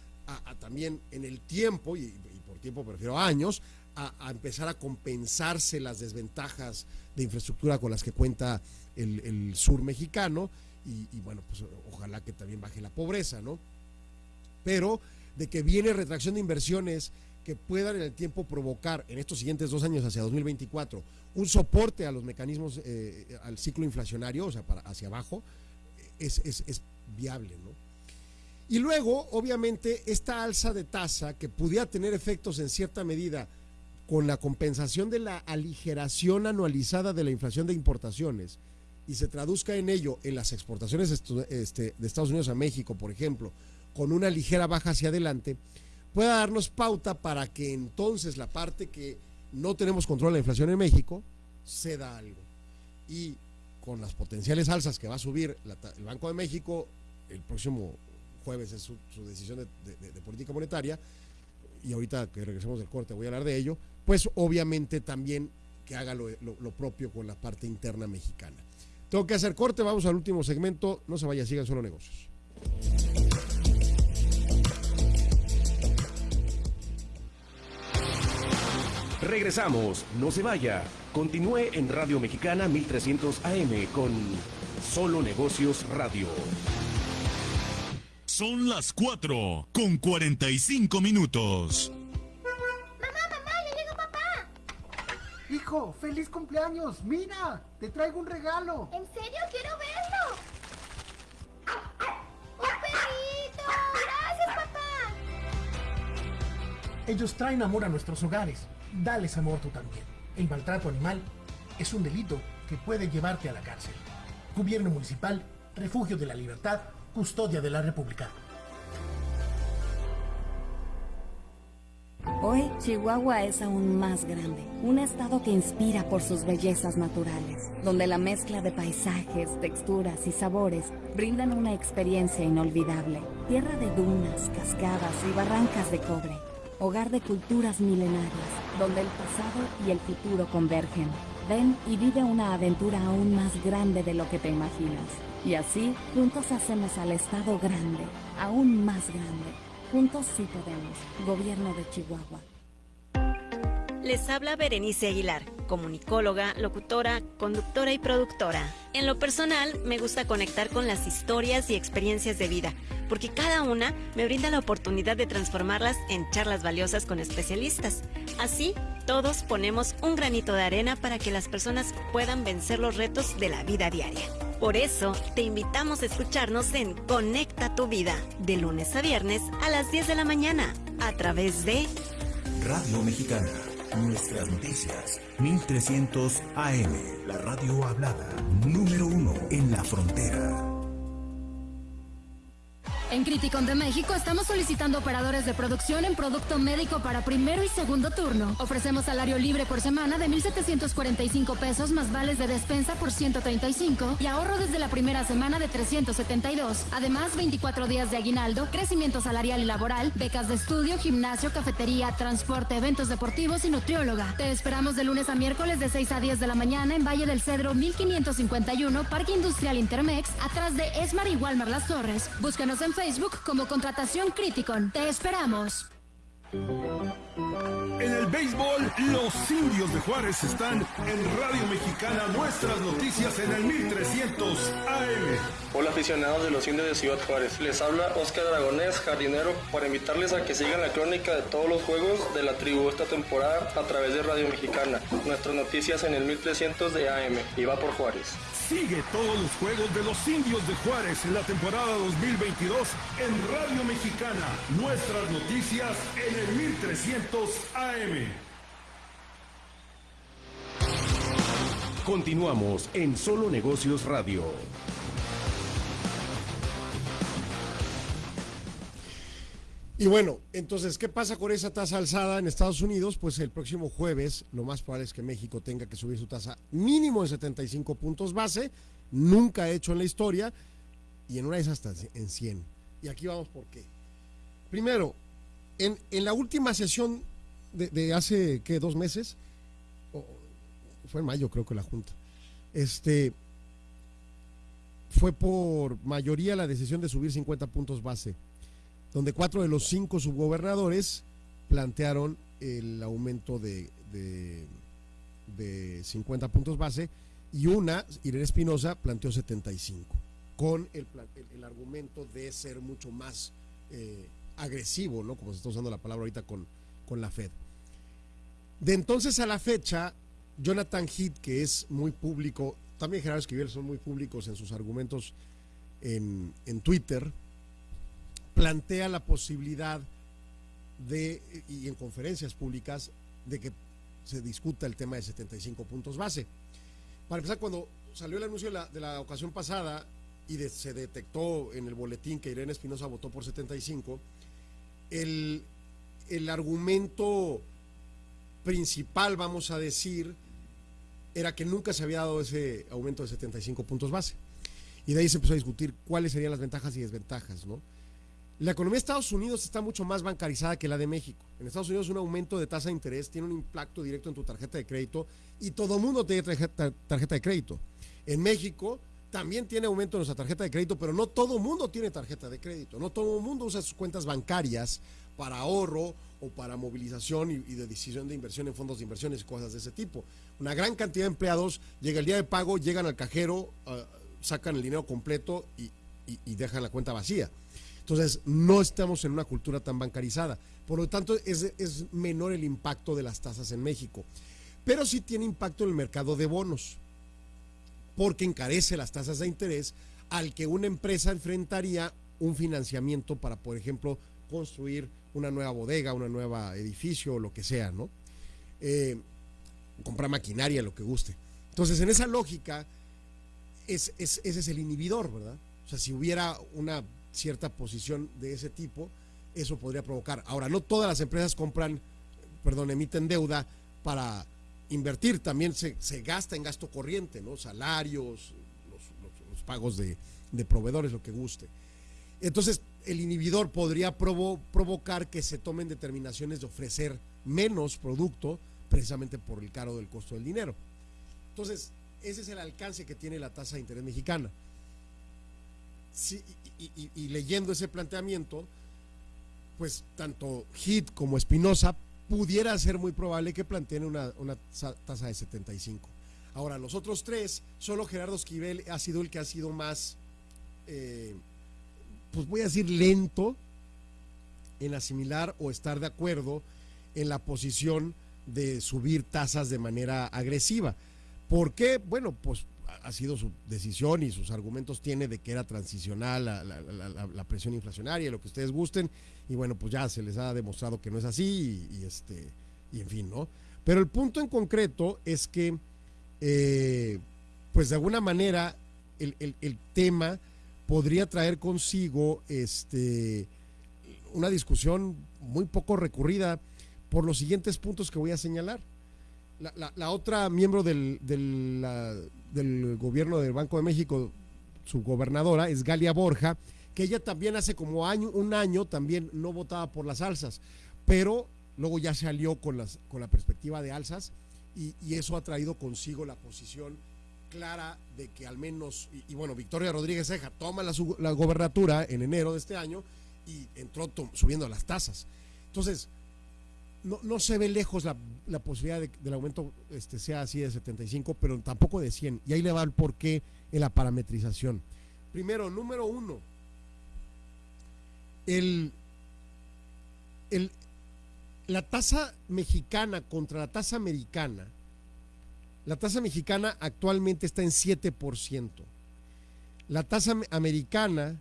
también en el tiempo, y, por tiempo prefiero años, a, empezar a compensarse las desventajas de infraestructura con las que cuenta el, sur mexicano, y, bueno, pues ojalá que también baje la pobreza, ¿no? Pero de que viene retracción de inversiones que puedan en el tiempo provocar en estos siguientes dos años hacia 2024 un soporte a los mecanismos, eh, al ciclo inflacionario, o sea, hacia abajo, es, es, es viable, ¿no? Y luego, obviamente, esta alza de tasa que pudiera tener efectos en cierta medida con la compensación de la aligeración anualizada de la inflación de importaciones y se traduzca en ello en las exportaciones este, de Estados Unidos a México, por ejemplo, con una ligera baja hacia adelante, pueda darnos pauta para que entonces la parte que no tenemos control de la inflación en México ceda algo. Y con las potenciales alzas que va a subir el Banco de México el próximo jueves es su, decisión de, política monetaria, y ahorita que regresemos del corte voy a hablar de ello, pues obviamente también que haga lo, propio con la parte interna mexicana. Tengo que hacer corte, vamos al último segmento, no se vaya, sigan solo negocios. Regresamos, no se vaya. Continúe en Radio Mexicana 1300 AM con Solo Negocios Radio. Son las 4 con 45 minutos. Mamá, mamá, ya llegó papá. Hijo, feliz cumpleaños. Mira, te traigo un regalo. ¿En serio? Quiero verlo. ¡Un perrito! Gracias, papá. Ellos traen amor a nuestros hogares. Dales amor tú también. El maltrato animal es un delito que puede llevarte a la cárcel. Gobierno Municipal, Refugio de la Libertad, Custodia de la República. Hoy, Chihuahua es aún más grande, un estado que inspira por sus bellezas naturales, donde la mezcla de paisajes, texturas y sabores brindan una experiencia inolvidable. Tierra de dunas, cascadas y barrancas de cobre, hogar de culturas milenarias, donde el pasado y el futuro convergen. Ven y vive una aventura aún más grande de lo que te imaginas. Y así, juntos hacemos al Estado grande, aún más grande. Juntos sí podemos. Gobierno de Chihuahua. Les habla Berenice Aguilar, comunicóloga, locutora, conductora y productora. En lo personal, me gusta conectar con las historias y experiencias de vida, porque cada una me brinda la oportunidad de transformarlas en charlas valiosas con especialistas. Así, todos ponemos un granito de arena para que las personas puedan vencer los retos de la vida diaria. Por eso, te invitamos a escucharnos en Conecta tu Vida, de lunes a viernes a las 10 de la mañana, a través de Radio Mexicana. Nuestras noticias. 1300 AM. La radio hablada. Número uno en la frontera. En Criticon de México estamos solicitando operadores de producción en producto médico para primero y segundo turno. Ofrecemos salario libre por semana de 1.745 pesos más vales de despensa por 135 y ahorro desde la primera semana de 372. Además, 24 días de aguinaldo, crecimiento salarial y laboral, becas de estudio, gimnasio, cafetería, transporte, eventos deportivos y nutrióloga. Te esperamos de lunes a miércoles de 6 a 10 de la mañana en Valle del Cedro 1551, Parque Industrial Intermex, atrás de Esmar y Walmar Las Torres. Búscanos en Facebook como Contratación Criticon. Te esperamos. En el béisbol, los indios de Juárez están en Radio Mexicana, nuestras noticias en el 1300 AM. Hola aficionados de los indios de Ciudad Juárez, les habla Oscar Dragonés, jardinero, para invitarles a que sigan la crónica de todos los juegos de la tribu esta temporada a través de Radio Mexicana, nuestras noticias en el 1300 de AM, y va por Juárez. Sigue todos los juegos de los indios de Juárez en la temporada 2022 en Radio Mexicana, nuestras noticias en el 1300 AM. Continuamos en Solo Negocios Radio. Y bueno, entonces, ¿qué pasa con esa tasa alzada en Estados Unidos? Pues el próximo jueves lo más probable es que México tenga que subir su tasa mínimo de 75 puntos base, nunca hecho en la historia, y en una de esas hasta en 100. Y aquí vamos por qué. Primero, en, en la última sesión de, hace, ¿qué? Dos meses, o, fue en mayo creo que la Junta, este, fue por mayoría la decisión de subir 50 puntos base donde cuatro de los cinco subgobernadores plantearon el aumento de, de, de 50 puntos base y una, Irene Espinosa, planteó 75, con el, el, el, argumento de ser mucho más eh, agresivo, ¿no? Como se está usando la palabra ahorita con, con la Fed. De entonces a la fecha, Jonathan Heath, que es muy público, también Gerardo Esquivel son muy públicos en sus argumentos en, en Twitter, plantea la posibilidad de, y en conferencias públicas, de que se discuta el tema de 75 puntos base. Para empezar, cuando salió el anuncio de la, ocasión pasada y se detectó en el boletín que Irene Espinosa votó por 75, el, el argumento principal, vamos a decir, era que nunca se había dado ese aumento de 75 puntos base. Y de ahí se empezó a discutir cuáles serían las ventajas y desventajas, ¿no? La economía de Estados Unidos está mucho más bancarizada que la de México. En Estados Unidos un aumento de tasa de interés tiene un impacto directo en tu tarjeta de crédito y todo el mundo tiene tarjeta, de crédito. En México también tiene aumento en nuestra tarjeta de crédito, pero no todo el mundo tiene tarjeta de crédito. No todo el mundo usa sus cuentas bancarias para ahorro o para movilización y, de decisión de inversión en fondos de inversiones y cosas de ese tipo. Una gran cantidad de empleados llega el día de pago, llegan al cajero, uh, sacan el dinero completo y, y dejan la cuenta vacía. Entonces, no estamos en una cultura tan bancarizada. Por lo tanto, es, es, menor el impacto de las tasas en México. Pero sí tiene impacto en el mercado de bonos, porque encarece las tasas de interés al que una empresa enfrentaría un financiamiento para, por ejemplo, construir una nueva bodega, una nueva edificio o lo que sea, ¿no? Eh, comprar maquinaria, lo que guste. Entonces, en esa lógica, es, es, ese es el inhibidor, ¿verdad? O sea, si hubiera una cierta posición de ese tipo, eso podría provocar. Ahora, no todas las empresas compran, perdón, emiten deuda para invertir, también se, se gasta en gasto corriente, ¿no? Salarios, los, pagos de, de, proveedores, lo que guste. Entonces, el inhibidor podría provo provocar que se tomen determinaciones de ofrecer menos producto precisamente por el caro del costo del dinero. Entonces, ese es el alcance que tiene la tasa de interés mexicana. Y, leyendo ese planteamiento, pues tanto Hit como Espinosa pudiera ser muy probable que planteen una, una tasa de 75. Ahora, los otros tres, solo Gerardo Esquivel ha sido el que ha sido más, eh, pues voy a decir, lento en asimilar o estar de acuerdo en la posición de subir tasas de manera agresiva. ¿Por qué? Bueno, pues ha sido su decisión y sus argumentos tiene de que era transicional la, la, presión inflacionaria, lo que ustedes gusten, y bueno, pues ya se les ha demostrado que no es así, y, este, y en fin, ¿no? Pero el punto en concreto es que, eh, pues de alguna manera, el, el, tema podría traer consigo este, una discusión muy poco recurrida por los siguientes puntos que voy a señalar. La, otra miembro del, del, gobierno del Banco de México, su gobernadora, es Galia Borja, que ella también hace como año, un año también no votaba por las alzas, pero luego ya se alió con, las, con la perspectiva de alzas y, eso ha traído consigo la posición clara de que al menos, y, bueno, Victoria Rodríguez Ceja toma la, la gobernatura en enero de este año y entró subiendo las tasas. Entonces, no, se ve lejos la, posibilidad de, del aumento este, sea así de 75, pero tampoco de 100. Y ahí le va el porqué en la parametrización. Primero, número uno, el, el, la tasa mexicana contra la tasa americana, la tasa mexicana actualmente está en 7%. La tasa americana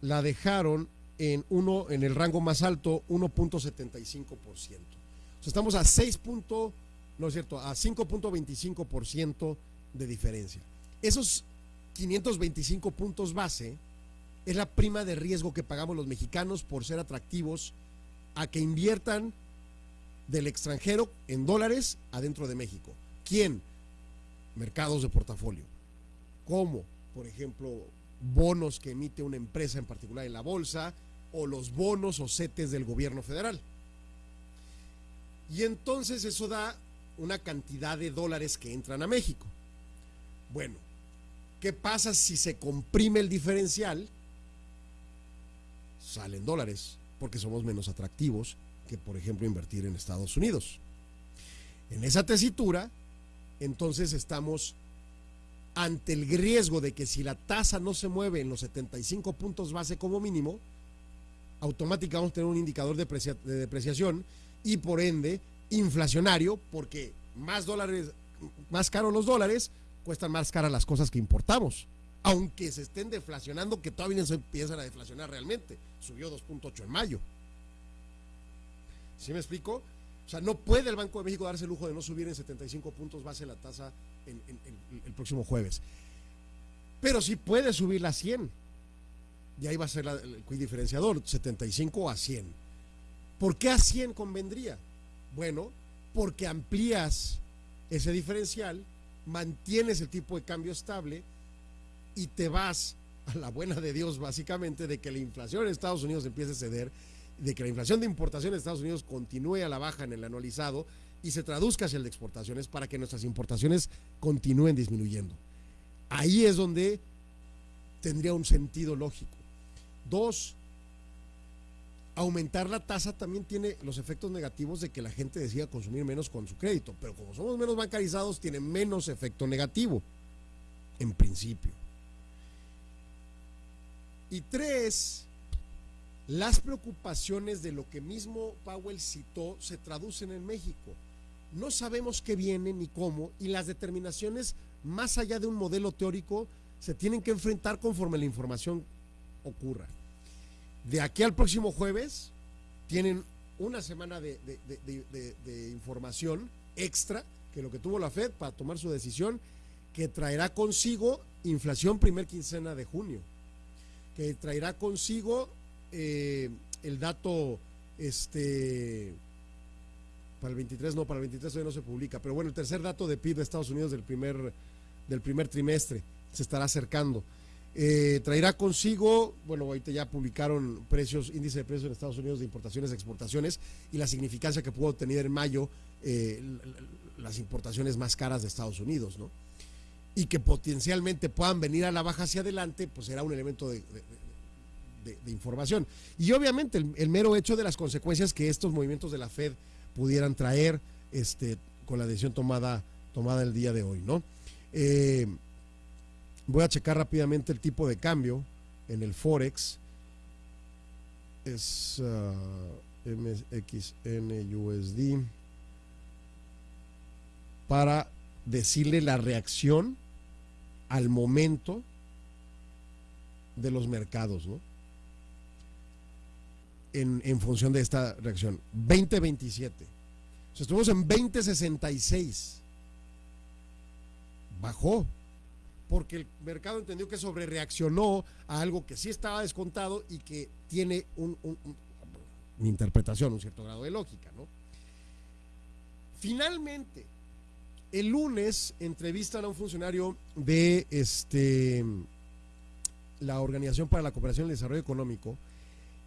la dejaron en, uno, en el rango más alto 1.75%. O sea, estamos a 6. no es cierto, a 5.25% de diferencia. Esos 525 puntos base es la prima de riesgo que pagamos los mexicanos por ser atractivos a que inviertan del extranjero en dólares adentro de México. ¿Quién? Mercados de portafolio. ¿Cómo? Por ejemplo, bonos que emite una empresa en particular en la bolsa o los bonos o setes del gobierno federal. Y entonces eso da una cantidad de dólares que entran a México. Bueno, ¿qué pasa si se comprime el diferencial? Salen dólares, porque somos menos atractivos que, por ejemplo, invertir en Estados Unidos. En esa tesitura, entonces estamos ante el riesgo de que si la tasa no se mueve en los 75 puntos base como mínimo, automáticamente vamos a tener un indicador de, depreciación y por ende inflacionario, porque más dólares, más caros los dólares, cuestan más caras las cosas que importamos. Aunque se estén deflacionando, que todavía no se empiezan a deflacionar realmente. Subió 2.8 en mayo. ¿Sí me explico? O sea, no puede el Banco de México darse el lujo de no subir en 75 puntos base la tasa el próximo jueves. Pero sí puede subir a 100. Y ahí va a ser el quiz diferenciador, 75 a 100. ¿Por qué a 100 convendría? Bueno, porque amplías ese diferencial, mantienes el tipo de cambio estable y te vas a la buena de Dios básicamente de que la inflación en Estados Unidos empiece a ceder, de que la inflación de importación en Estados Unidos continúe a la baja en el anualizado y se traduzca hacia el de exportaciones para que nuestras importaciones continúen disminuyendo. Ahí es donde tendría un sentido lógico. Dos, aumentar la tasa también tiene los efectos negativos de que la gente decida consumir menos con su crédito, pero como somos menos bancarizados, tiene menos efecto negativo, en principio. Y tres, las preocupaciones de lo que mismo Powell citó se traducen en México. No sabemos qué viene ni cómo, y las determinaciones, más allá de un modelo teórico, se tienen que enfrentar conforme la información ocurra. De aquí al próximo jueves tienen una semana de, información extra que lo que tuvo la Fed para tomar su decisión, que traerá consigo inflación primer quincena de junio, que traerá consigo eh, el dato, este, para el 23 no, para el 23 todavía no se publica, pero bueno, el tercer dato de PIB de Estados Unidos del primer, del primer trimestre se estará acercando. Eh, traerá consigo, bueno, ahorita ya publicaron precios, índice de precios en Estados Unidos de importaciones exportaciones y la significancia que pudo tener en mayo eh, las importaciones más caras de Estados Unidos, ¿no? Y que potencialmente puedan venir a la baja hacia adelante, pues será un elemento de, información. Y obviamente el, mero hecho de las consecuencias que estos movimientos de la Fed pudieran traer este, con la decisión tomada, tomada el día de hoy, ¿no? Eh, voy a checar rápidamente el tipo de cambio en el Forex. Es uh, MXN USD para decirle la reacción al momento de los mercados, ¿no? En, en función de esta reacción. 2027. O sea, estuvimos en 2066. Bajó. Porque el mercado entendió que sobre reaccionó a algo que sí estaba descontado y que tiene un, un, un, mi interpretación, un cierto grado de lógica, ¿no? Finalmente, el lunes entrevistan a un funcionario de este, la Organización para la Cooperación y el Desarrollo Económico,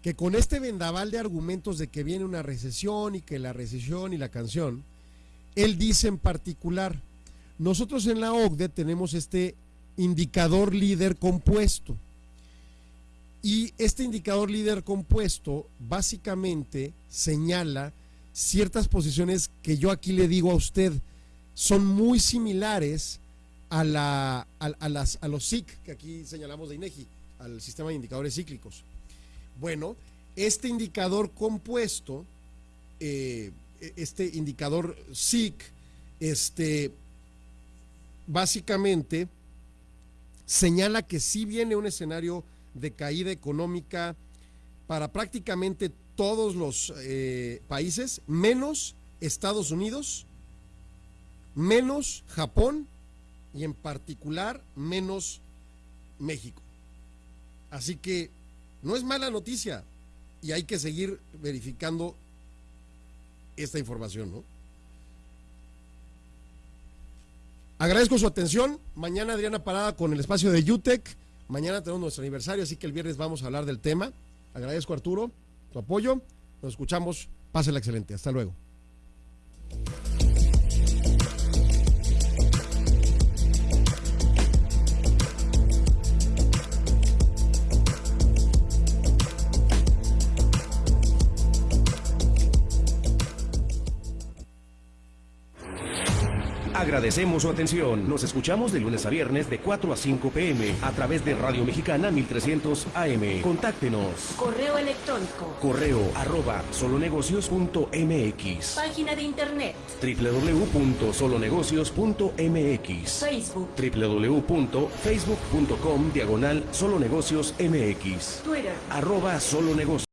que con este vendaval de argumentos de que viene una recesión y que la recesión y la canción, él dice en particular, nosotros en la OCDE tenemos este indicador líder compuesto. Y este indicador líder compuesto básicamente señala ciertas posiciones que yo aquí le digo a usted, son muy similares a, la, a, las, a los SIC que aquí señalamos de INEGI, al sistema de indicadores cíclicos. Bueno, este indicador compuesto, eh, este indicador SIC, este, básicamente señala que sí viene un escenario de caída económica para prácticamente todos los eh, países, menos Estados Unidos, menos Japón y en particular menos México. Así que no es mala noticia y hay que seguir verificando esta información, ¿no? Agradezco su atención. Mañana Adriana Parada con el espacio de UTEC. Mañana tenemos nuestro aniversario, así que el viernes vamos a hablar del tema. Agradezco Arturo tu apoyo. Nos escuchamos. Pásela excelente. Hasta luego. Agradecemos su atención. Nos escuchamos de lunes a viernes de 4 a 5 pm a través de Radio Mexicana 1300 AM. Contáctenos. Correo electrónico. Correo arroba solonegocios.mx. Página de internet. www.solonegocios.mx. Facebook. www.facebook.com diagonal solonegocios mx. Twitter. Arroba solonegocios.